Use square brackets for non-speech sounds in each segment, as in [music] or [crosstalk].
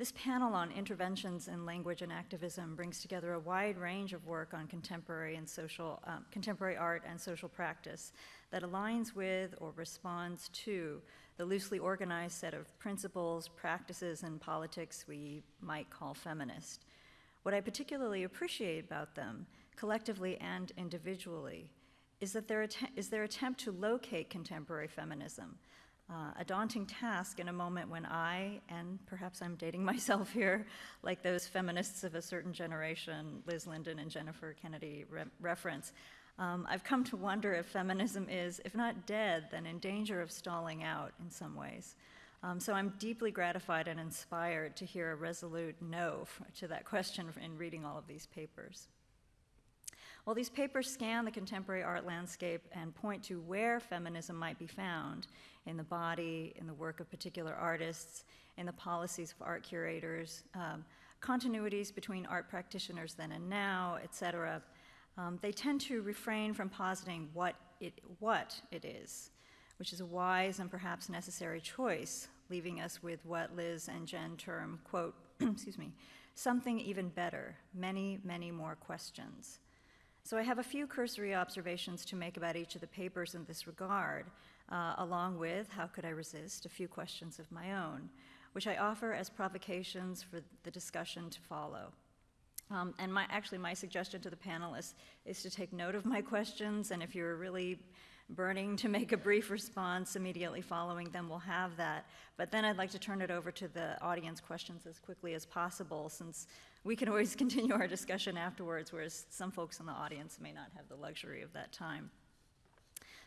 This panel on interventions in language and activism brings together a wide range of work on contemporary and social, um, contemporary art and social practice that aligns with or responds to the loosely organized set of principles, practices, and politics we might call feminist. What I particularly appreciate about them, collectively and individually, is, that their, is their attempt to locate contemporary feminism, uh, a daunting task in a moment when I, and perhaps I'm dating [laughs] myself here, like those feminists of a certain generation, Liz Linden and Jennifer Kennedy re reference, um, I've come to wonder if feminism is, if not dead, then in danger of stalling out in some ways. Um, so I'm deeply gratified and inspired to hear a resolute no to that question in reading all of these papers. Well, these papers scan the contemporary art landscape and point to where feminism might be found in the body, in the work of particular artists, in the policies of art curators, um, continuities between art practitioners then and now, et cetera, um, they tend to refrain from positing what it, what it is, which is a wise and perhaps necessary choice, leaving us with what Liz and Jen term, quote, [clears throat] excuse me, something even better, many, many more questions. So I have a few cursory observations to make about each of the papers in this regard, uh, along with, how could I resist, a few questions of my own, which I offer as provocations for the discussion to follow. Um, and my, actually, my suggestion to the panelists is to take note of my [laughs] questions, and if you're really burning to make a brief response immediately following them, we'll have that. But then I'd like to turn it over to the audience questions as quickly as possible, since we can always [laughs] continue our discussion afterwards, whereas some folks in the audience may not have the luxury of that time.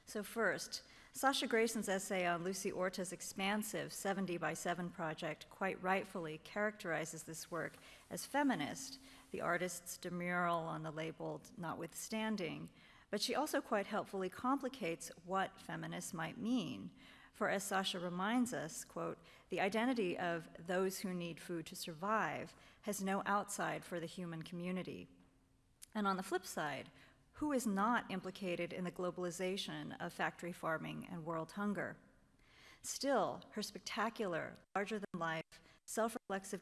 So first, Sasha Grayson's essay on Lucy Orta's expansive 70 by 7 project quite rightfully characterizes this work as feminist the artist's demurral on the label notwithstanding, but she also quite helpfully complicates what feminist might mean. For as Sasha reminds us, quote, the identity of those who need food to survive has no outside for the human community. And on the flip side, who is not implicated in the globalization of factory farming and world hunger? Still, her spectacular, larger than life, self reflexive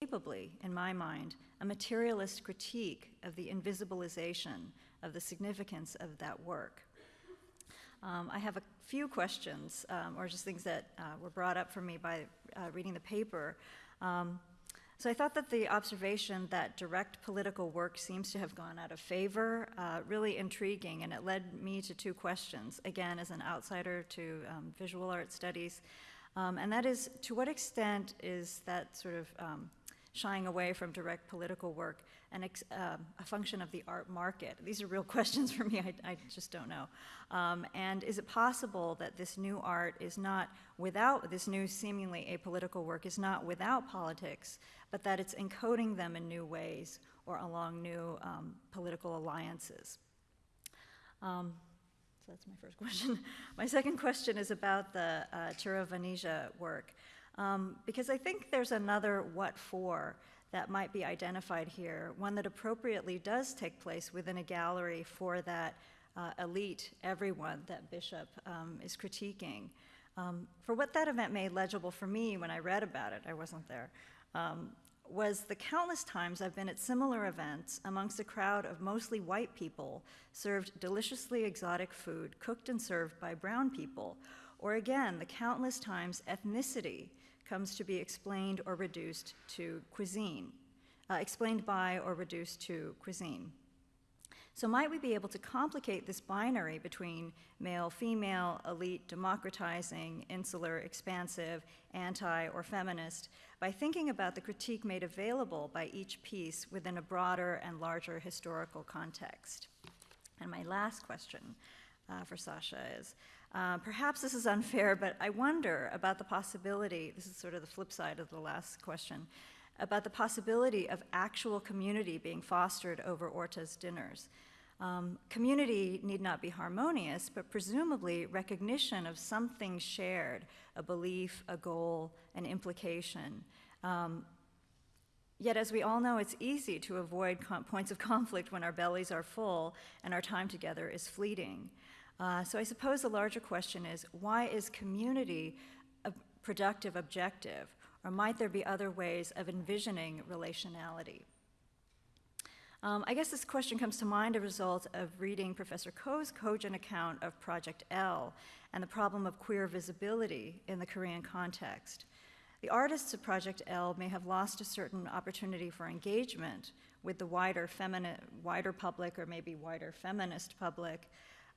capably, in my mind, a materialist critique of the invisibilization of the significance of that work. Um, I have a few questions, um, or just things that uh, were brought up for me by uh, reading the paper. Um, so I thought that the observation that direct political work seems to have gone out of favor, uh, really intriguing, and it led me to two questions, again, as an outsider to um, visual art studies. Um, and that is, to what extent is that sort of um, shying away from direct political work and uh, a function of the art market? These are real [laughs] questions for me, I, I just don't know. Um, and is it possible that this new art is not without, this new seemingly apolitical work is not without politics, but that it's encoding them in new ways or along new um, political alliances? Um, so that's my first [laughs] question. my second question is about the uh, Tura work. Um, because I think there's another what for that might be identified here, one that appropriately does take place within a gallery for that uh, elite everyone that Bishop um, is critiquing. Um, for what that event made legible for me when I read about it, I wasn't there, um, was the countless times I've been at similar events amongst a crowd of mostly white people served deliciously exotic food cooked and served by brown people, or again, the countless times ethnicity comes to be explained or reduced to cuisine, uh, explained by or reduced to cuisine. So might we be able to complicate this binary between male, female, elite, democratizing, insular, expansive, anti, or feminist by thinking about the critique made available by each piece within a broader and larger historical context? And my last question uh, for Sasha is, uh, perhaps this is unfair, but I wonder about the possibility, this is sort of the flip side of the last question, about the possibility of actual community being fostered over Orta's dinners. Um, community need not be harmonious, but presumably recognition of something shared, a belief, a goal, an implication, um, Yet, as we all know, it's easy to avoid points of conflict when our bellies are full and our time together is fleeting. Uh, so, I suppose the larger question is why is community a productive objective, or might there be other ways of envisioning relationality? Um, I guess this question comes to mind as a result of reading Professor Ko's cogent account of Project L and the problem of queer visibility in the Korean context. The artists of Project L may have lost a certain opportunity for engagement with the wider, wider public or maybe wider feminist public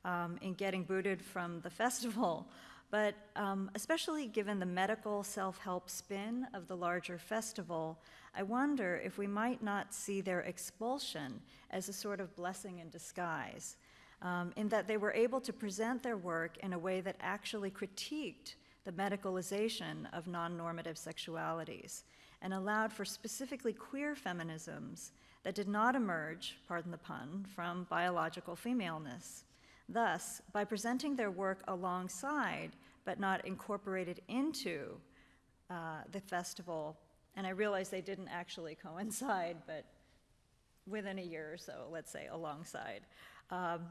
um, in getting booted from the [laughs] festival. But um, especially given the medical self help spin of the larger festival, I wonder if we might not see their expulsion as a sort of blessing in disguise, um, in that they were able to present their work in a way that actually critiqued the medicalization of non normative sexualities and allowed for specifically queer feminisms that did not emerge, pardon the pun, from biological femaleness. Thus, by presenting their work alongside but not incorporated into uh, the festival and I realize they didn't actually coincide, [laughs] but within a year or so, let's say, alongside. Um,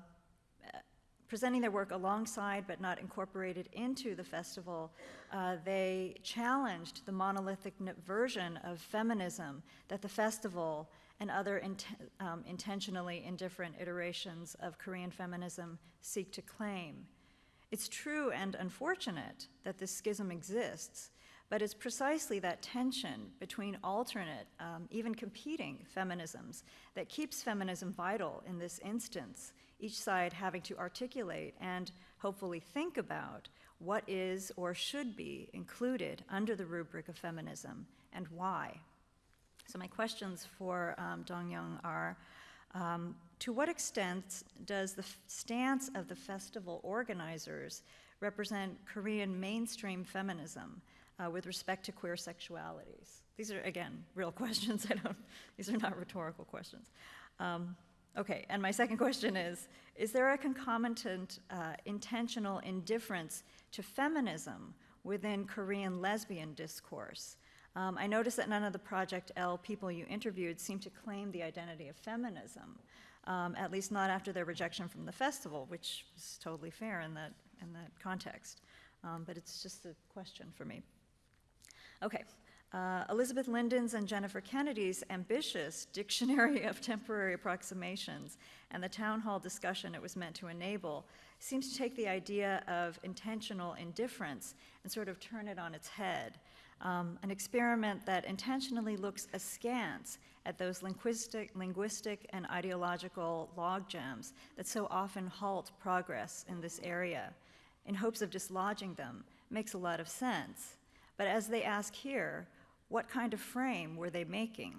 presenting their work alongside but not incorporated into the festival, uh, they challenged the monolithic version of feminism that the festival and other int- um, intentionally indifferent iterations of Korean feminism seek to claim. It's true and unfortunate that this schism exists, but it's precisely that tension between alternate, um, even competing feminisms that keeps feminism vital in this instance, each side having to articulate and hopefully think about what is or should be included under the rubric of feminism and why. So, my questions for um, Dongyoung are um, To what extent does the stance of the festival organizers represent Korean mainstream feminism? uh, with respect to queer sexualities? These are, again, real [laughs] questions. I don't, these are not rhetorical questions. Um, okay, and my second question is Is there a concomitant uh, intentional indifference to feminism within Korean lesbian discourse? Um, I noticed that none of the Project L people you interviewed seemed to claim the identity of feminism, um, at least not after their rejection from the festival, which is totally fair in that, in that context. Um, but it's just a question for me. Okay. Uh, Elizabeth Linden's and Jennifer Kennedy's ambitious [laughs] Dictionary of Temporary Approximations and the town hall discussion it was meant to enable seems to take the idea of intentional indifference and sort of turn it on its head. Um, an experiment that intentionally looks askance at those linguistic, linguistic and ideological logjams that so often halt progress in this area in hopes of dislodging them makes a lot of sense. But as they ask here, what kind of frame were they making?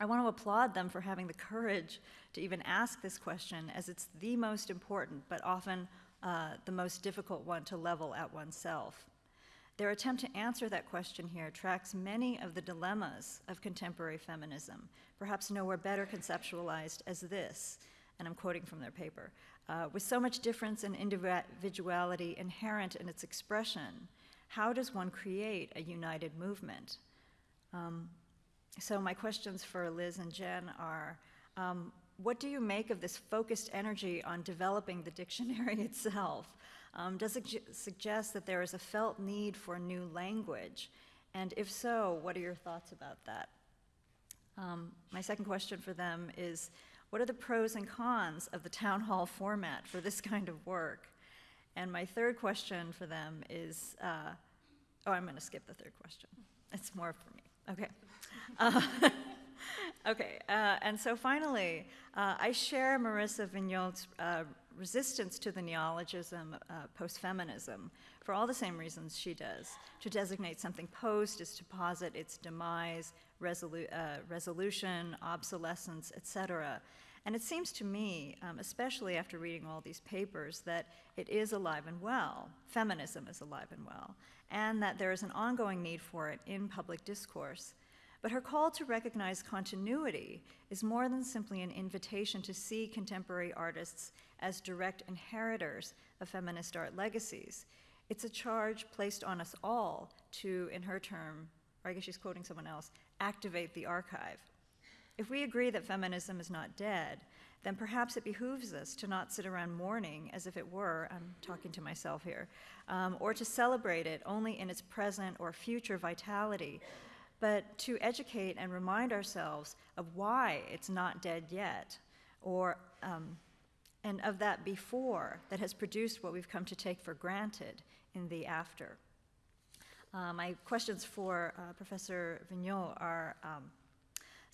I want to applaud them for having the courage to even ask this question, as it's the most important, but often uh, the most difficult one to level at oneself. Their attempt to answer that question here tracks many of the dilemmas of contemporary feminism, perhaps nowhere better conceptualized as this, and I'm quoting from their paper. Uh, with so much difference and individuality inherent in its expression, how does one create a united movement? Um, so, my questions for Liz and Jen are um, what do you make of this focused energy on developing the dictionary [laughs] itself? Um, does it suggest that there is a felt need for new language? And if so, what are your thoughts about that? Um, my second question for them is what are the pros and cons of the town hall format for this kind of work? And my third question for them is uh, oh, I'm going to skip the third question. It's more for me. Okay. Uh, [laughs] okay. Uh, and so finally, uh, I share Marissa Vigneault's uh, resistance to the neologism uh, post feminism for all the same reasons she does. To designate something post is to posit its demise, resolu- uh, resolution, obsolescence, etc. And it seems to me, um, especially after reading all these papers, that it is alive and well. Feminism is alive and well, and that there is an ongoing need for it in public discourse. But her call to recognize continuity is more than simply an invitation to see contemporary artists as direct inheritors of feminist art legacies. It's a charge placed on us all to, in her term, or I guess she's quoting someone else, activate the archive. If we agree that feminism is not dead, then perhaps it behooves us to not sit around mourning as if it were, I'm talking to myself here, um, or to celebrate it only in its present or future vitality, but to educate and remind ourselves of why it's not dead yet, or um, and of that before that has produced what we've come to take for granted in the after. Uh, my questions for uh, Professor Vigneault are um,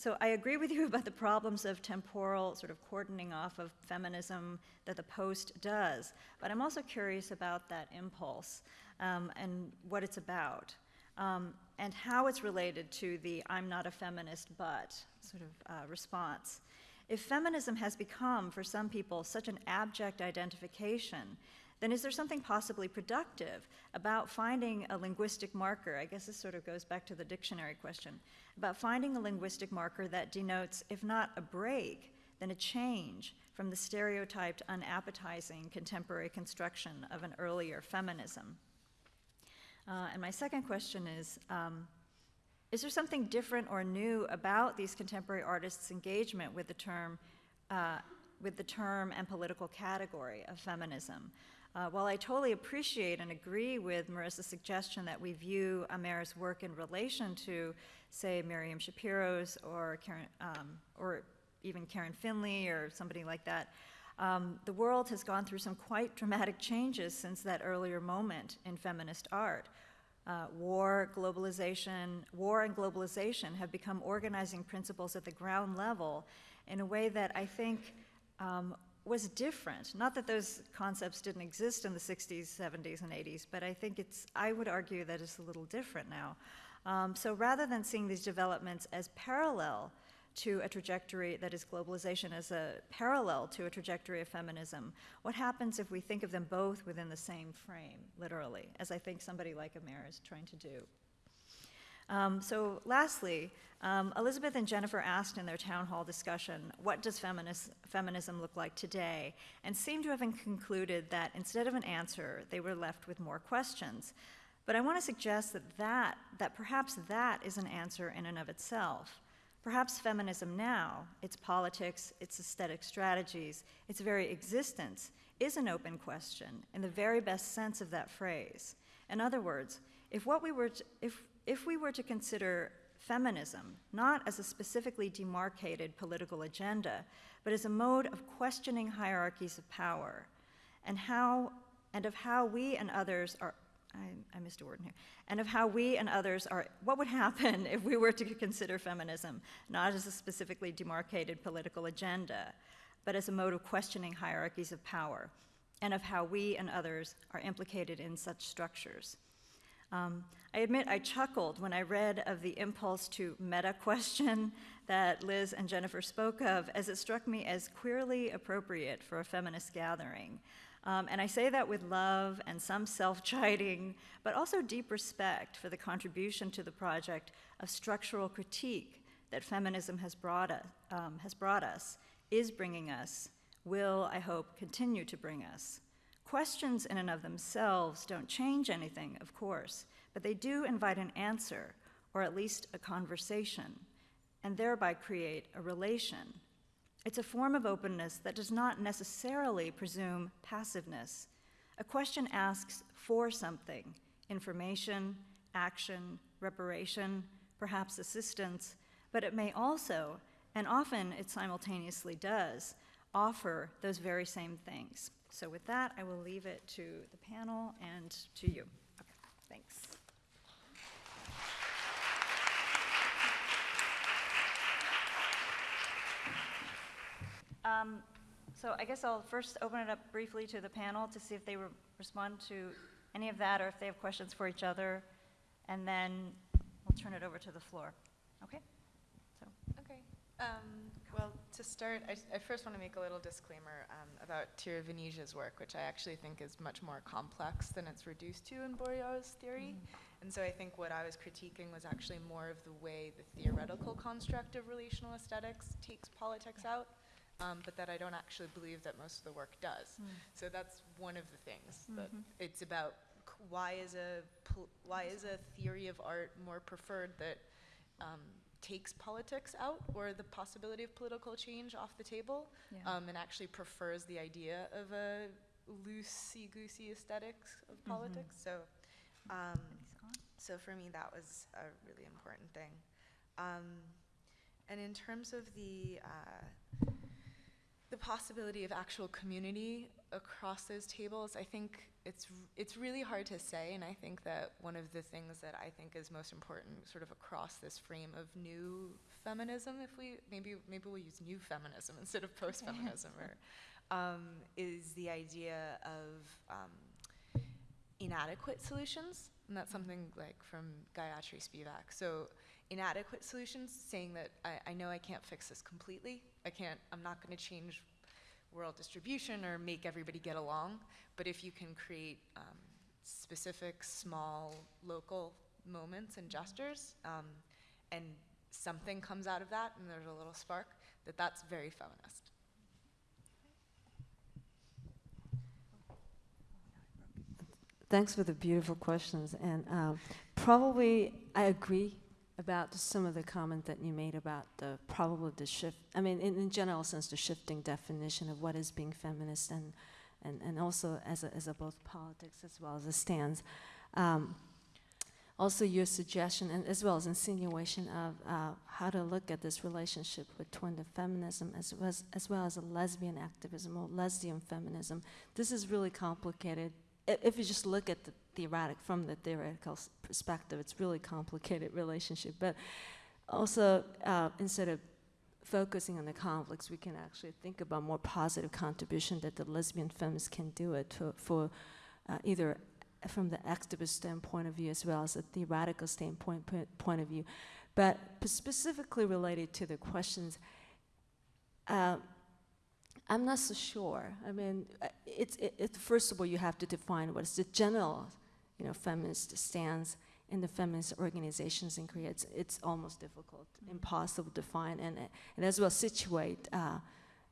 so I agree with you [laughs] about the problems of temporal sort of cordoning off of feminism that the post does, but I'm also curious about that impulse um, and what it's about. Um, and how it's related to the I'm not a feminist but sort of uh, response. If feminism has become, for some people, such an abject identification, then is there something possibly productive about finding a linguistic marker? I guess this sort of goes back to the dictionary question about finding a linguistic marker that denotes, if not a break, then a change from the stereotyped, unappetizing contemporary construction of an earlier feminism. Uh, and my second question is um, Is there something different or new about these contemporary artists' engagement with the term? Uh, with the term and political category of feminism. Uh, while I totally appreciate and agree with Marissa's suggestion that we view Amara's work in relation to, say, Miriam Schapiro's or Karen, um, or even Karen Finley or somebody like that, um, the world has gone through some quite dramatic changes since that earlier moment in feminist art. Uh, war, globalization, war and globalization have become organizing principles at the ground level in a way that I think um, was different. Not that those concepts didn't exist in the 60s, 70s, and 80s, but I think it's, I would argue that it's a little different now. Um, so rather than seeing these developments as parallel to a trajectory that is globalization as a parallel to a trajectory of feminism, what happens if we think of them both within the same frame, literally, as I think somebody like Amara is trying to do? Um, so lastly, um, Elizabeth and Jennifer asked in their town hall discussion, what does feminism look like today? And seem to have concluded that instead of an answer, they were left with more questions. But I want to suggest that, that, that perhaps that is an answer in and of itself. Perhaps feminism now, its politics, its aesthetic strategies, its very existence, is an open question in the very best sense of that phrase. In other words, if what we were to, if if we were to consider feminism not as a specifically demarcated political agenda, but as a mode of questioning hierarchies of power and how and of how we and others are I, I, missed a word in here, and of how we and others are, what would happen [laughs] if we were to consider feminism not as a specifically demarcated political agenda, but as a mode of questioning hierarchies of power, and of how we and others are implicated in such structures. Um, I admit I chuckled when I read of the impulse to meta question [laughs] that Liz and Jennifer spoke of, as it struck me as queerly appropriate for a feminist gathering. Um, and I say that with love and some self chiding, but also deep respect for the contribution to the project of structural critique that feminism has brought, us, um, has brought us, is bringing us, will, I hope, continue to bring us. Questions in and of themselves don't change anything, of course, but they do invite an answer, or at least a conversation, and thereby create a relation. It's a form of openness that does not necessarily presume passiveness. A question asks for something information, action, reparation, perhaps assistance, but it may also, and often it simultaneously does, offer those very same things. So with that, I will leave it to the panel and to you. Okay, thanks. Um, so I guess I'll first open it up briefly to the panel to see if they re- respond to any of that or if they have questions for each other, and then we'll turn it over to the floor. Okay? So. Okay. Um, well, to start, I, I first want to make a little disclaimer um, about Tiravanija's work, which I actually think is much more complex than it's reduced to in Bourriaud's theory. Mm. And so I think what I was critiquing was actually more of the way the theoretical construct of relational aesthetics takes politics out, um, but that I don't actually believe that most of the work does. Mm. So that's one of the things mm-hmm. that it's about. Why is a why is a theory of art more preferred that um, takes politics out or the possibility of political change off the table Yeah. um, and actually prefers the idea of a loosey-goosey aesthetics of Mhm. politics. So, um, so for me, that was a really important thing. Um, and in terms of the uh, the possibility of actual community across those tables, I think it's it's really hard to say. And I think that one of the things that I think is most important, sort of across this frame of new feminism, if we maybe maybe we'll use new feminism [laughs] instead of post feminism, or um, is the idea of um, inadequate solutions. And that's something like from Gayatri Spivak. So inadequate solutions, saying that I, I know I can't fix this completely. I can't, I'm not going to change world distribution or make everybody get along. But if you can create um, specific, small, local moments and gestures, um, and something comes out of that, and there's a little spark, that that's very feminist. Thanks for the beautiful questions. And um, probably I agree about some of the comment that you made about the probably the shift. I mean, in, in general sense, the shifting definition of what is being feminist, and and, and also as a, as a both politics as well as a stance. Um, also, your suggestion and as well as insinuation of uh, how to look at this relationship between the feminism as well as, as well as a lesbian activism or lesbian feminism. This is really complicated if you just look at the theoretic from the theoretical perspective, it's really complicated [laughs] relationship. But also, uh, instead of focusing on the conflicts, we can actually think about more positive contribution that the lesbian feminists can do it to, for uh, either from the activist standpoint of view as well as a theoretical standpoint point, point of view. But specifically related to the questions, uh, I'm not so sure. I mean, uh, it's it, it, first of all you have to define what is the general, you know, feminist stance in the feminist organizations in Korea. It's, it's almost difficult, impossible to find, and and as well situate uh,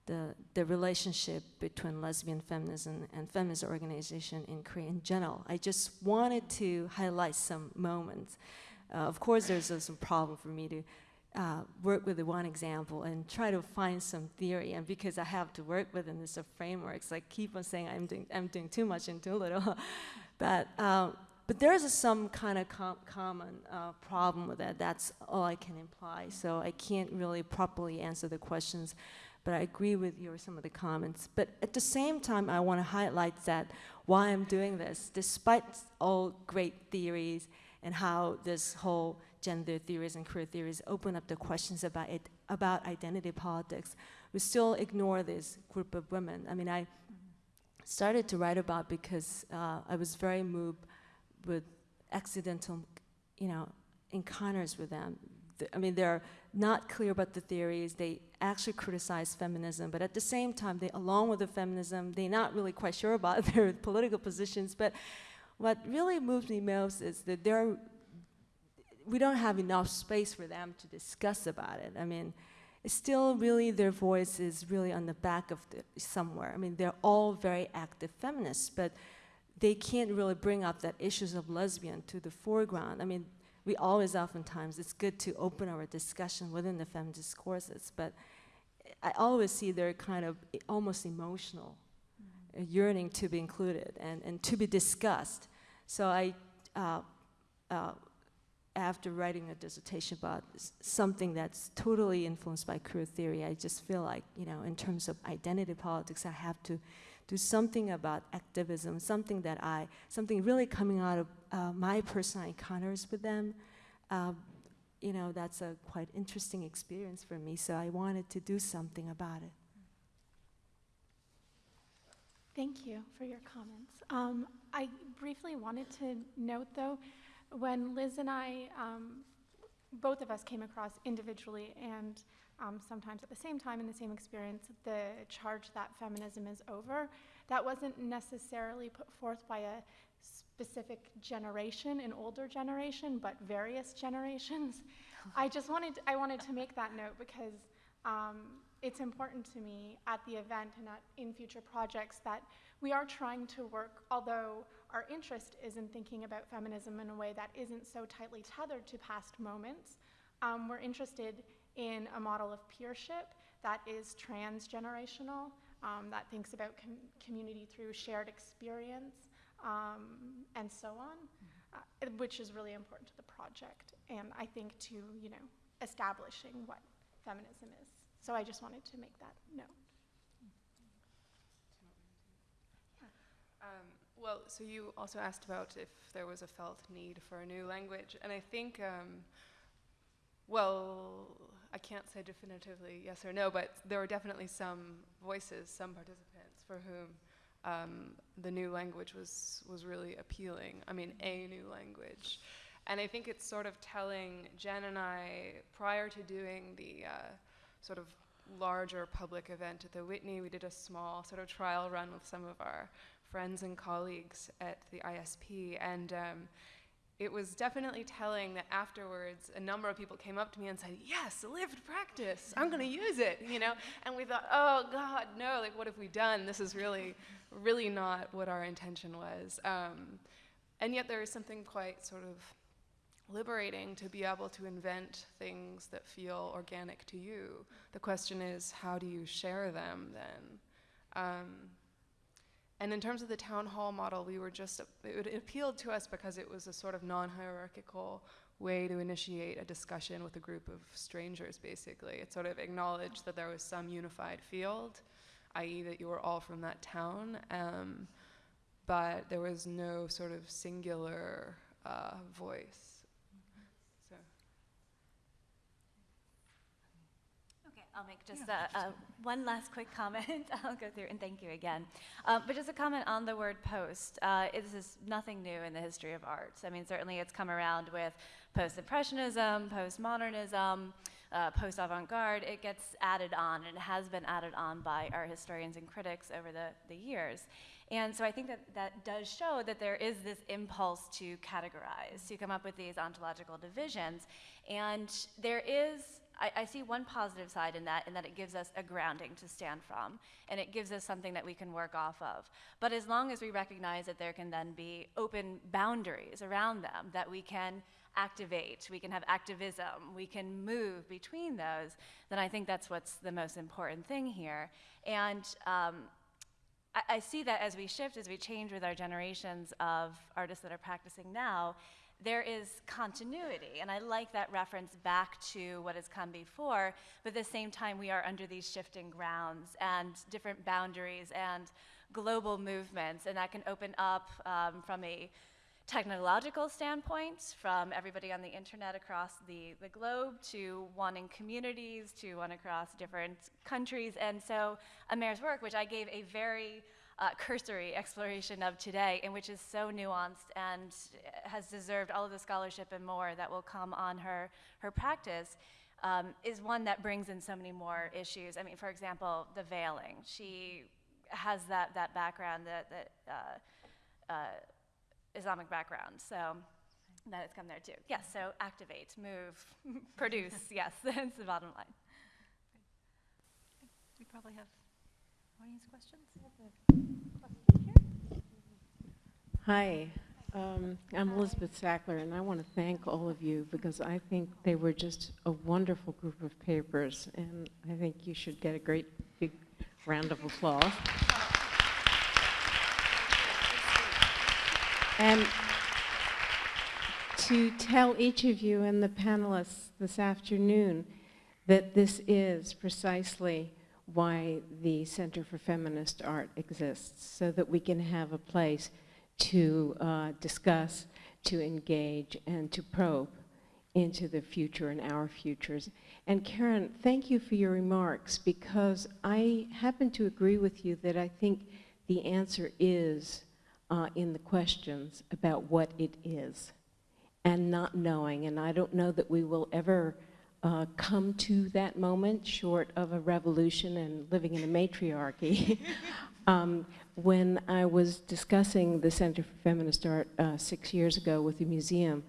the the relationship between lesbian feminism and feminist organization in Korea in general. I just wanted to highlight some moments. Uh, of course, there's some problem for me to uh, work with the one example and try to find some theory. And because I have to work within this uh, frameworks, I keep on saying I'm doing, I'm doing too much and too little. [laughs] but, um, but there is some kind of com- common uh, problem with that. That's all I can imply. So I can't really properly answer the questions. But I agree with your some of the comments. But at the same time, I want to highlight that why I'm doing this, despite all great theories and how this whole gender theories and queer theories open up the questions about it, about identity politics. We still ignore this group of women. I mean, I started to write about because uh, I was very moved with accidental, you know, encounters with them. Th- I mean, they're not clear about the theories. They actually criticize feminism, but at the same time, they, along with the feminism, they're not really quite sure about [laughs] their political positions. But what really moves me most is that they're we don't have enough space for them to discuss about it. I mean, it's still really their voice is really on the back of the, somewhere. I mean, they're all very active feminists, but they can't really bring up that issues of lesbian to the foreground. I mean, we always oftentimes it's good to open our discussion within the feminist discourses, but I always see they're kind of almost emotional, uh, yearning to be included and, and to be discussed. So I, uh, uh, after writing a dissertation about something that's totally influenced by queer theory, I just feel like, you know, in terms of identity politics, I have to do something about activism, something that I, something really coming out of uh, my personal encounters with them. Um, you know, that's a quite interesting experience for me, so I wanted to do something about it. Thank you for your comments. Um, I briefly wanted to note, though, when Liz and I, um, both of us came across individually and um, sometimes at the same time in the same experience, the charge that feminism is over, that wasn't necessarily put forth by a specific generation, an older generation, but various generations. I just wanted, I wanted to make that note because um, it's important to me at the event and at, in future projects that we are trying to work, although our interest is in thinking about feminism in a way that isn't so tightly tethered to past moments, Um, we're interested in a model of peership that is transgenerational, um, that thinks about com- community through shared experience, um, and so on, uh, which is really important to the project, and I think to, you know, establishing what feminism is. So I just wanted to make that note. Um, well, so you also asked about if there was a felt need for a new language, and I think, um, well, I can't say definitively yes or no, but there were definitely some voices, some participants for whom um, the new language was was really appealing. I mean, a new language, and I think it's sort of telling. Jen and I, prior to doing the uh, sort of larger public event at the Whitney, we did a small sort of trial run with some of our friends and colleagues at the ISP, and um, it was definitely telling that afterwards a number of people came up to me and said, "Yes, lived practice. I'm going to use it," you know. And we thought, "Oh God, no! Like, what have we done? This is really, really not what our intention was." Um, and yet, there is something quite sort of liberating to be able to invent things that feel organic to you. The question is, how do you share them then? Um, and in terms of the town hall model, we were just, it, it appealed to us because it was a sort of non hierarchical way to initiate a discussion with a group of strangers, basically. It sort of acknowledged that there was some unified field, i.e., that you were all from that town, um, but there was no sort of singular uh, voice. So. Okay, I'll make just uh, uh, one last quick comment. [laughs] I'll go through and thank you again. Uh, but just a comment on the word post. Uh, this is nothing new in the history of arts. I mean, certainly it's come around with post-impressionism, post-modernism, uh, post-avant-garde. It gets added on, and it has been added on by our historians and critics over the, the years. And so I think that that does show that there is this impulse to categorize, to come up with these ontological divisions. And there is I, I, see one positive side in that, in that it gives us a grounding to stand from, and it gives us something that we can work off of. But as long as we recognize that there can then be open boundaries around them, that we can activate, we can have activism, we can move between those, then I think that's what's the most important thing here. And um, I, I see that as we shift, as we change with our generations of artists that are practicing now, there is continuity. And I like that reference back to what has come before, but at the same time, we are under these shifting grounds and different boundaries and global movements, and that can open up um, from a technological standpoint, from everybody on the internet across the, the globe to wanting communities, to one across different countries. And so Amer's work, which I gave a very uh, cursory exploration of today, and which is so nuanced and has deserved all of the scholarship and more that will come on her, her practice, um, is one that brings in so many more issues. I mean, for example, the veiling. She has that, that background, that, that uh, uh, Islamic background, so that has come there too. Yes, so activate, move, [laughs] produce, yes, [laughs] that's the bottom line. We probably have audience questions? Hi, um, I'm Elizabeth Sackler, and I want to thank all of you because I think they were just a wonderful group of papers, and I think you should get a great big round of applause. And to tell each of you and the panelists this afternoon that this is precisely why the Center for Feminist Art exists, so that we can have a place to uh, discuss, to engage, and to probe into the future and our futures. And Karen, thank you for your remarks, because I happen to agree with you that I think the answer is uh, in the questions about what it is, and not knowing. And I don't know that we will ever uh, come to that moment, short of a revolution and living in a matriarchy. [laughs] um, when I was discussing the Center for Feminist Art uh, six years ago with the museum,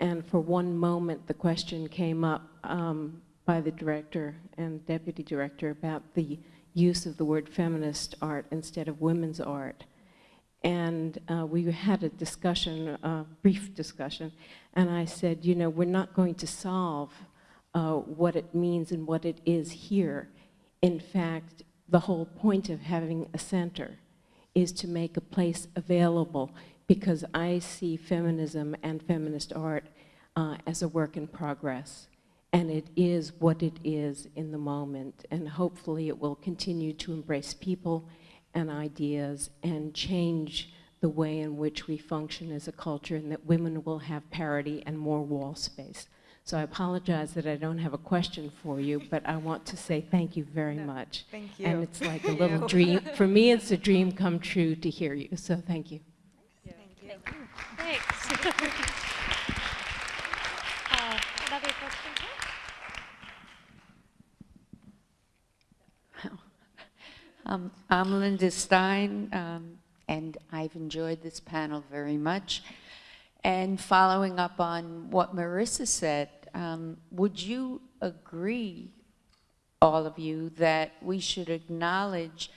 and for one moment the question came up um, by the director and deputy director about the use of the word feminist art instead of women's art. And uh, we had a discussion, a brief discussion, and I said, you know, we're not going to solve uh, what it means and what it is here. In fact, the whole point of having a center is to make a place available because I see feminism and feminist art uh, as a work in progress. And it is what it is in the moment. And hopefully it will continue to embrace people and ideas and change the way in which we function as a culture and that women will have parity and more wall space. So I apologize that I don't have a question for you, but I want to say thank you very No, much. Thank you. And it's like a little dream, for me, [laughs] it's a dream come true to hear you, so thank you. Thank you. Thanks. [laughs] Uh, Another question here? [laughs] Um, I'm Linda Stein, um, and I've enjoyed this panel very much. And following up on what Marissa said, um, would you agree, all of you, that we should acknowledge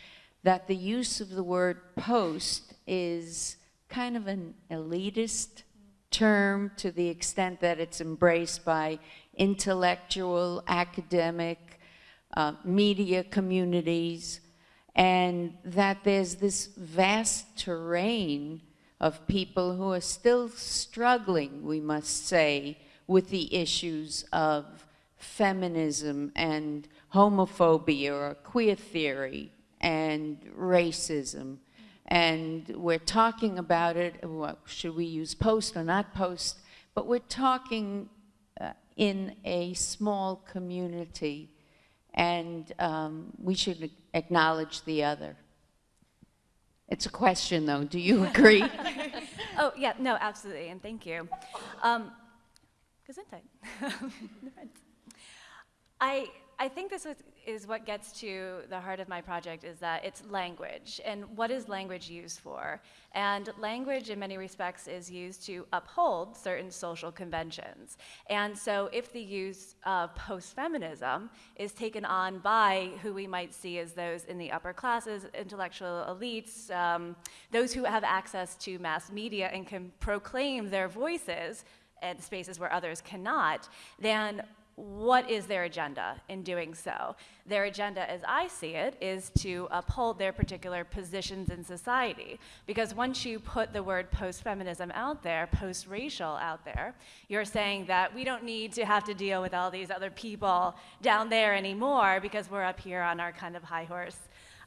that the use of the word post is kind of an elitist term to the extent that it's embraced by intellectual, academic, uh, media communities, and that there's this vast terrain of people who are still struggling, we must say, with the issues of feminism and homophobia or queer theory and racism. And we're talking about it, what, should we use post or not post? But we're talking uh, in a small community, and um, we should acknowledge the other. It's a question, though. Do you [laughs] agree? Oh, yeah, no, absolutely, and thank you. Um, Gesundheit. [laughs] I, I think this is, what gets to the heart of my project is that it's language. And what is language used for? And language, in many respects, is used to uphold certain social conventions. And so if the use of post-feminism is taken on by who we might see as those in the upper classes, intellectual elites, um, those who have access to mass media and can proclaim their voices in spaces where others cannot, then what is their agenda in doing so? Their agenda, as I see it, is to uphold their particular positions in society. Because once you put the word post feminism out there, post racial out there, you're saying that we don't need to have to deal with all these other people down there anymore because we're up here on our kind of high horse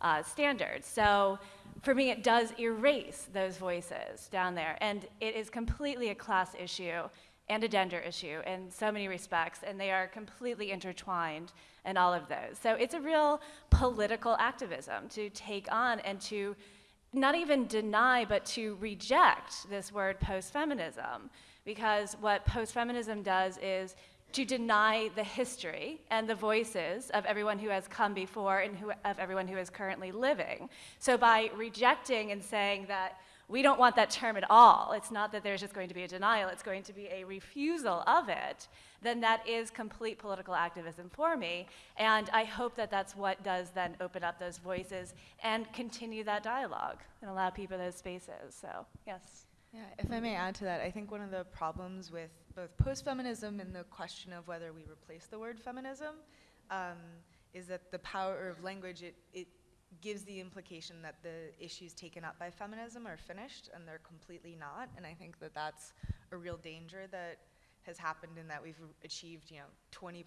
uh, standards. So for me, it does erase those voices down there. And it is completely a class issue and a gender issue in so many respects, and they are completely intertwined in all of those. So it's a real political activism to take on and to not even deny, but to reject this word post feminism. Because what post feminism does is to deny the history and the voices of everyone who has come before and who, of everyone who is currently living. So by rejecting and saying that we don't want that term at all. It's not that there's just going to be a denial, it's going to be a refusal of it, then that is complete political activism for me. And I hope that that's what does then open up those voices and continue that dialogue and allow people those spaces. So, yes. Yeah, if I may add to that, I think one of the problems with both post-feminism and the question of whether we replace the word feminism um, is that the power of language, it, it gives the implication that the issues taken up by feminism are finished, and they're completely not. And I think that that's a real danger that has happened in that we've achieved, you know, 20%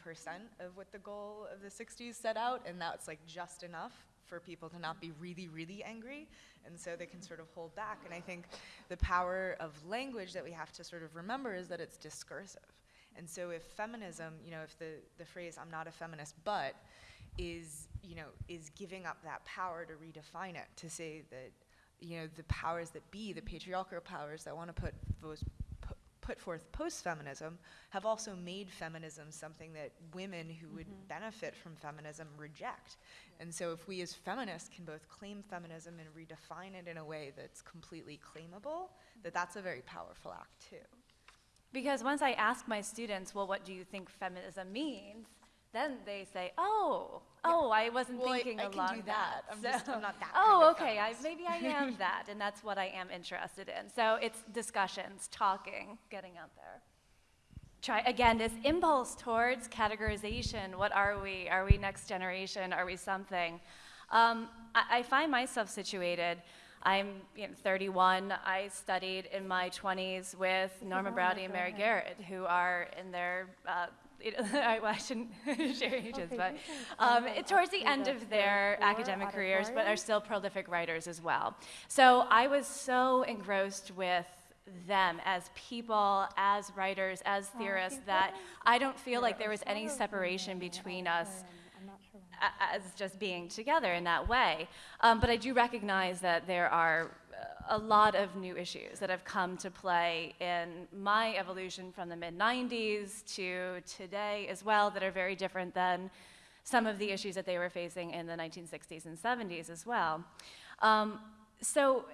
of what the goal of the 60s set out, and that's like just enough for people to not be really, really angry, and so they can sort of hold back. And I think the power of language that we have to sort of remember is that it's discursive. And so if feminism, you know, if the, the phrase, I'm not a feminist, but, is, you know, is giving up that power to redefine it, to say that, you know, the powers that be, the patriarchal powers that want to put those put forth post-feminism have also made feminism something that women who would mm-hmm. benefit from feminism reject. And so if we as feminists can both claim feminism and redefine it in a way that's completely claimable, that that's a very powerful act too. Because once I ask my students, well, what do you think feminism means? Then they say, oh, oh, I wasn't Well, I- thinking I can do along that. I'm just- I'm not that Oh, okay, I, maybe I am [laughs] that, and that's what I am interested in. So it's discussions, talking, getting out there. try again this impulse towards categorization. What are we? Are we next generation? Are we something? Um, I, I find myself situated. I'm you know, 31. I studied in my 20s with Norma Broude and Mary Garrard, who are in their uh, it- [laughs] I, well, I shouldn't [laughs] share ages, but um, it- towards the end of their academic careers, but are still prolific writers as well. So I was so engrossed with them as people, as writers, as theorists, that I don't feel like there was any separation between us as just being together in that way. Um, but I do recognize that there are a lot of new issues that have come to play in my evolution from the mid 90s to today as well that are very different than some of the issues that they were facing in the 1960s and 70s as well. Um, so,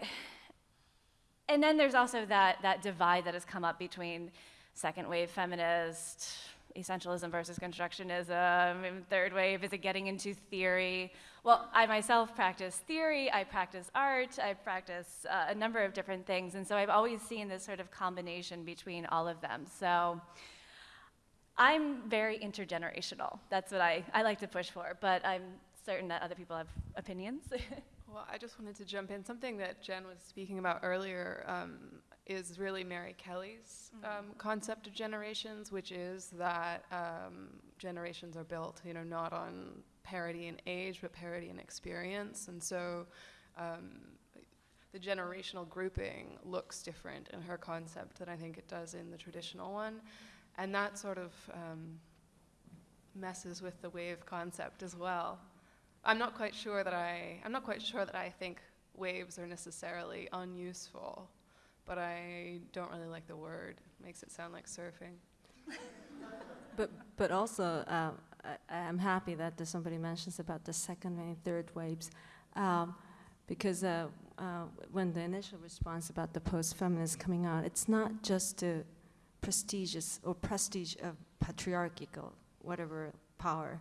and then there's also that, that divide that has come up between second wave feminist, essentialism versus constructionism, third wave, is it getting into theory? Well, I myself practice theory, I practice art, I practice uh, a number of different things, and so I've always seen this sort of combination between all of them. So I'm very intergenerational. That's what I, I like to push for, but I'm certain that other people have opinions. [laughs] Well, I just wanted to jump in. Something that Jen was speaking about earlier um, is really Mary Kelly's um, concept of generations, which is that um, generations are built, you know, not on parity in age, but parity in experience. And so um, the generational grouping looks different in her concept than I think it does in the traditional one. And that sort of um, messes with the wave concept as well. I'm not quite sure that I I'm not quite sure that I think waves are necessarily unuseful, but I don't really like the word. It makes it sound like surfing. [laughs] But, but also, uh, I, I'm happy that somebody mentions about the second and third waves, um, because uh, uh, when the initial response about the post-feminist coming out, it's not just the prestigious or prestige of patriarchal, whatever power.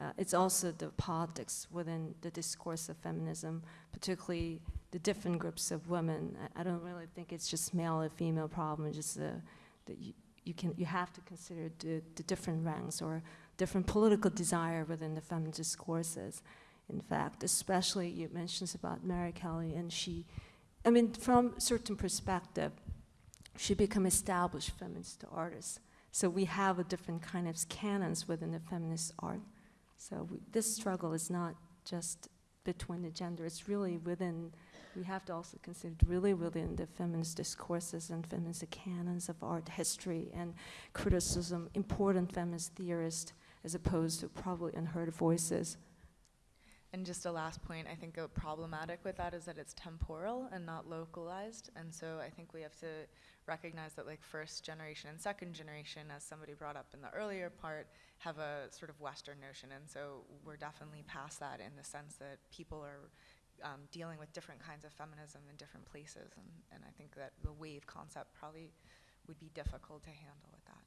Uh, it's also the politics within the discourse of feminism, particularly the different groups of women. I, I don't really think it's just male or female problem. Just uh, that you, you can you have to consider the, the different ranks or different political desire within the feminist discourses. In fact, especially you mentioned about Mary Kelly, and she, I mean, from certain perspective, she become established feminist artist. So we have a different kind of canons within the feminist art. So we, this struggle is not just between the gender; it's really within. We have to also consider really within the feminist discourses and feminist canons of art history and criticism, important feminist theorists, as opposed to probably unheard voices. And just a last point, I think a problematic with that is that it's temporal and not localized. And so I think we have to recognize that like first generation and second generation, as somebody brought up in the earlier part, have a sort of Western notion. And so we're definitely past that in the sense that people are um, dealing with different kinds of feminism in different places. And, and I think that the wave concept probably would be difficult to handle with that.